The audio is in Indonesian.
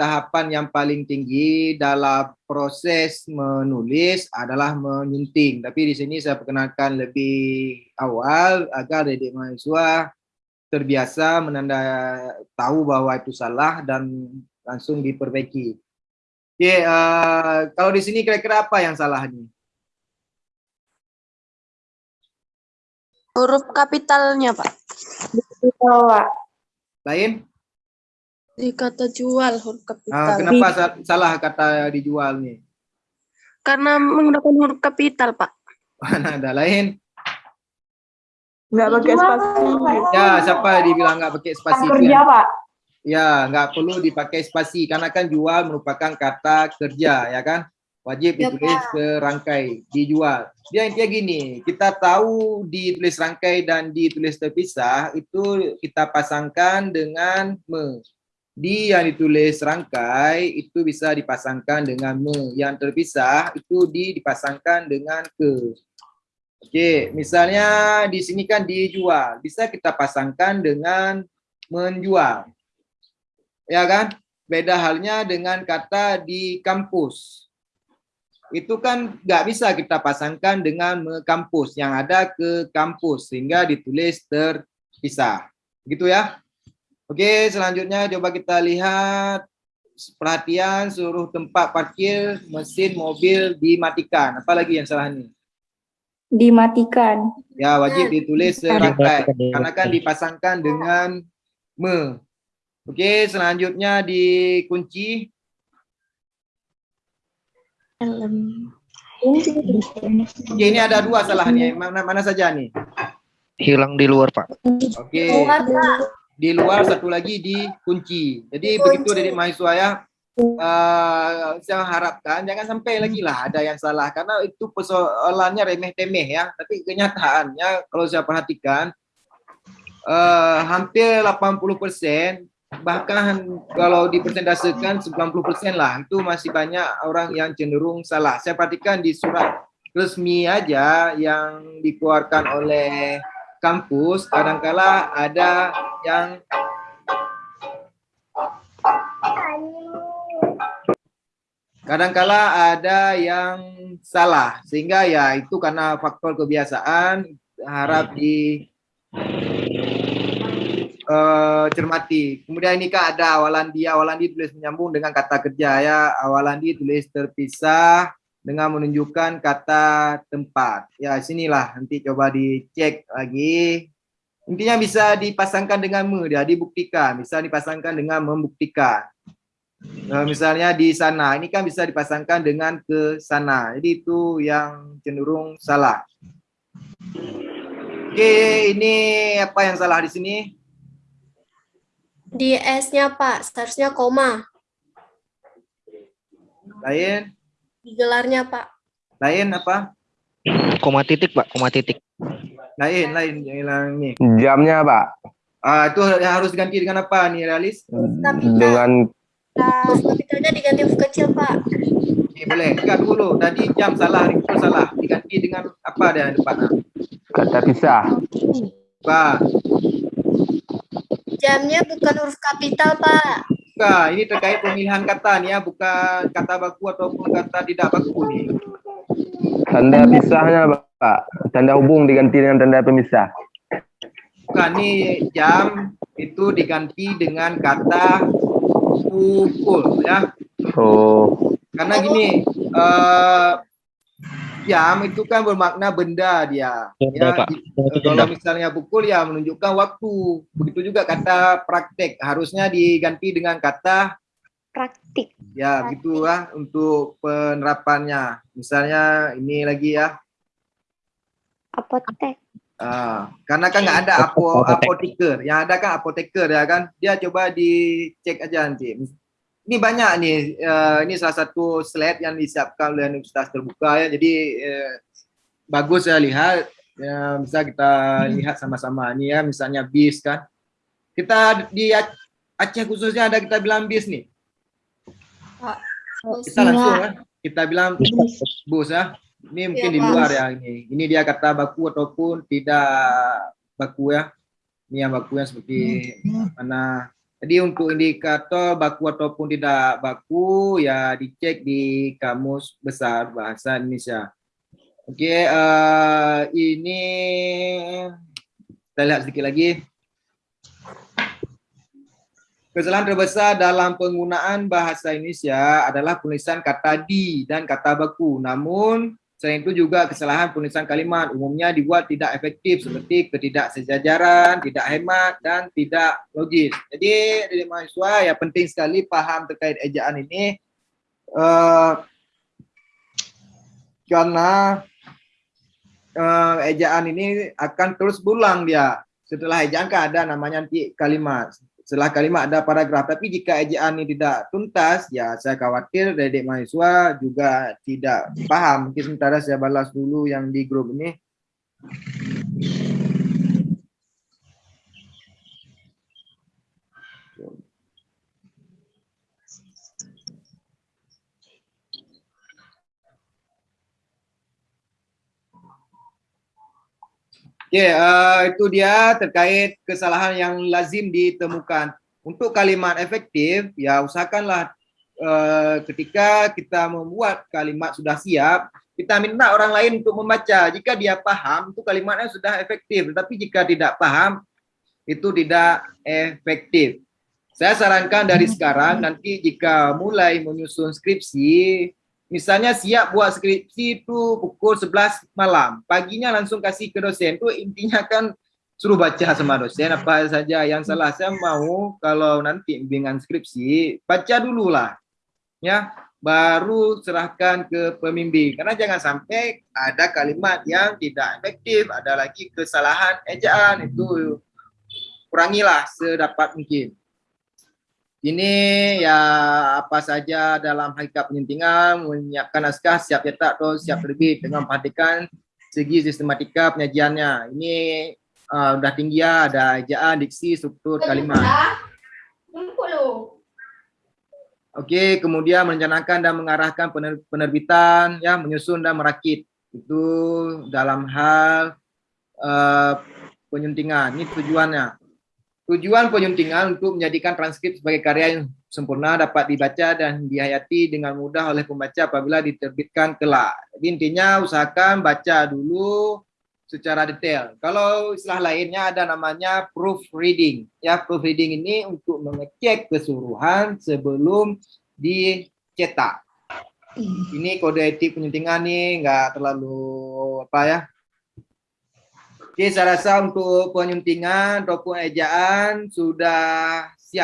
tahapan yang paling tinggi dalam proses menulis adalah menyunting. Tapi di sini saya perkenalkan lebih awal agar adik mahasiswa terbiasa menanda tahu bahwa itu salah dan langsung diperbaiki. Oke, uh, kalau di sini kira-kira apa yang salah nih? Huruf kapitalnya, Pak. Pak. Lain? Di kata jual huruf kapital. Uh, kenapa sa salah kata dijual nih? Karena menggunakan huruf kapital, Pak. Mana ada lain? Nggak pakai spasi. Ya, siapa dibilang nggak pakai spasi? Kerja, Pak. Ya, nggak perlu dipakai spasi karena kan jual merupakan kata kerja, ya kan? Wajib Ya, ditulis Pak. serangkai, dijual. Dia intinya gini, kita tahu ditulis rangkai dan ditulis terpisah itu kita pasangkan dengan me. Di yang ditulis rangkai itu bisa dipasangkan dengan me. Yang terpisah itu di dipasangkan dengan ke. Oke, misalnya di sini kan dijual, bisa kita pasangkan dengan menjual. Ya kan? Beda halnya dengan kata di kampus. Itu kan nggak bisa kita pasangkan dengan me kampus yang ada ke kampus sehingga ditulis terpisah. Begitu ya? Oke, selanjutnya coba kita lihat perhatian seluruh tempat parkir mesin mobil dimatikan. Apa lagi yang salah nih? Dimatikan. Ya, wajib ditulis serangkai karena kan dipasangkan dengan me. Oke, selanjutnya dikunci. Oke, ini ada dua salahnya. Mana mana saja nih? hilang di luar pak Oke. Di luar satu lagi dikunci. Jadi begitu dari mahasiswa ya. eh, saya harapkan jangan sampai lagi lah ada yang salah karena itu persoalannya remeh-temeh ya. Tapi kenyataannya kalau saya perhatikan eh, hampir 80% bahkan kalau dipersentasekan 90% lah itu masih banyak orang yang cenderung salah. Saya perhatikan di surat resmi aja yang dikeluarkan oleh kampus kadangkala ada yang kadangkala ada yang salah sehingga ya itu karena faktor kebiasaan harap di eh, cermati. Kemudian ini kan ada awalan dia, awalan dia tulis menyambung dengan kata kerja ya, awalan dia tulis terpisah dengan menunjukkan kata tempat. Ya, sinilah nanti coba dicek lagi. Intinya bisa dipasangkan dengan me dia, dibuktikan, bisa dipasangkan dengan membuktikan. Eh, misalnya di sana, ini kan bisa dipasangkan dengan ke sana. Jadi itu yang cenderung salah. Oke, ini apa yang salah di sini? Di S-nya, Pak, seharusnya koma. Lain? Di gelarnya, Pak. Lain apa? koma titik pak koma titik Lain, lain yang hilang ini. Jamnya, Pak. Ah, itu harus diganti dengan apa nih, realis? Dengan Nah, kapitalnya diganti huruf kecil, Pak. Oke, boleh. Enggak dulu. Tadi jam salah, itu salah. Diganti dengan apa dia depan? kata pisah. Pak. Jamnya bukan huruf kapital, Pak. Bukan, ini terkait pemilihan kata nih ya, bukan kata baku ataupun kata tidak baku nih. Tanda pisahnya, Pak. Tanda hubung diganti dengan tanda pemisah. Bukan, nih jam itu diganti dengan kata pukul ya. Oh, Karena gini, eh, jam itu kan bermakna benda dia. Benda, Ya, Pak. di- Itu Eh, kalau misalnya pukul ya menunjukkan waktu. Begitu juga kata praktek harusnya diganti dengan kata Praktik. ya gitu lah untuk penerapannya. Misalnya ini lagi ya. Apotek. ah, karena kan nggak ada apo, apoteker, yang ada kan apoteker ya kan. Dia coba dicek aja nanti. Ini banyak nih, eh, ini salah satu slide yang disiapkan oleh Universitas Terbuka ya. Jadi eh, bagus saya lihat, ya, bisa kita lihat sama-sama nih ya. Misalnya bis kan, kita di Ac- Aceh khususnya ada kita bilang bis nih. Kita langsung ya, kita bilang bus ya. Ini mungkin Iya, di luar ya ini. Ini dia kata baku ataupun tidak baku ya. Ini yang baku yang seperti mana Jadi untuk indikator baku ataupun tidak baku ya dicek di kamus besar bahasa Indonesia. Okey, uh, ini kita lihat sedikit lagi. Kesalahan terbesar dalam penggunaan bahasa Indonesia adalah penulisan kata di dan kata baku. Namun Selain itu juga kesalahan penulisan kalimat umumnya dibuat tidak efektif seperti ketidaksejajaran, tidak hemat dan tidak logis. Jadi dari mahasiswa ya penting sekali paham terkait ejaan ini uh, karena uh, ejaan ini akan terus berulang dia. Setelah ejaan kan ada namanya nanti kalimat setelah kalimat ada paragraf. Tapi jika ejaan ini tidak tuntas, ya saya khawatir adik mahasiswa juga tidak paham. Mungkin sementara saya balas dulu yang di grup ini. Oke, okay, uh, itu dia terkait kesalahan yang lazim ditemukan. Untuk kalimat efektif, ya usahakanlah uh, ketika kita membuat kalimat sudah siap, kita minta orang lain untuk membaca. Jika dia paham, itu kalimatnya sudah efektif. Tetapi jika tidak paham, itu tidak efektif. Saya sarankan dari sekarang, nanti jika mulai menyusun skripsi, Misalnya siap buat skripsi itu pukul 11 malam. Paginya langsung kasih ke dosen. Itu intinya kan suruh baca sama dosen apa saja yang salah. Saya mau kalau nanti bimbingan skripsi, baca dulu lah. Ya, baru serahkan ke pembimbing. Karena jangan sampai ada kalimat yang tidak efektif, ada lagi kesalahan ejaan itu kurangilah sedapat mungkin. Ini ya apa saja dalam hakikat penyuntingan, menyiapkan naskah, siap cetak atau siap terbit dengan perhatikan segi sistematika penyajiannya. Ini uh, udah tinggi ya, ada ejaan, diksi, struktur kalimat. Okey, kemudian merencanakan dan mengarahkan penerbitan, ya menyusun dan merakit. Itu dalam hal uh, penyuntingan. Ini tujuannya. Tujuan penyuntingan untuk menjadikan transkrip sebagai karya yang sempurna dapat dibaca dan dihayati dengan mudah oleh pembaca apabila diterbitkan kelak. Jadi intinya usahakan baca dulu secara detail. Kalau istilah lainnya ada namanya proofreading. Ya, proofreading ini untuk mengecek keseluruhan sebelum dicetak. Ini kode etik penyuntingan nih nggak terlalu apa ya Oke, saya rasa untuk penyuntingan ataupun ejaan sudah siap.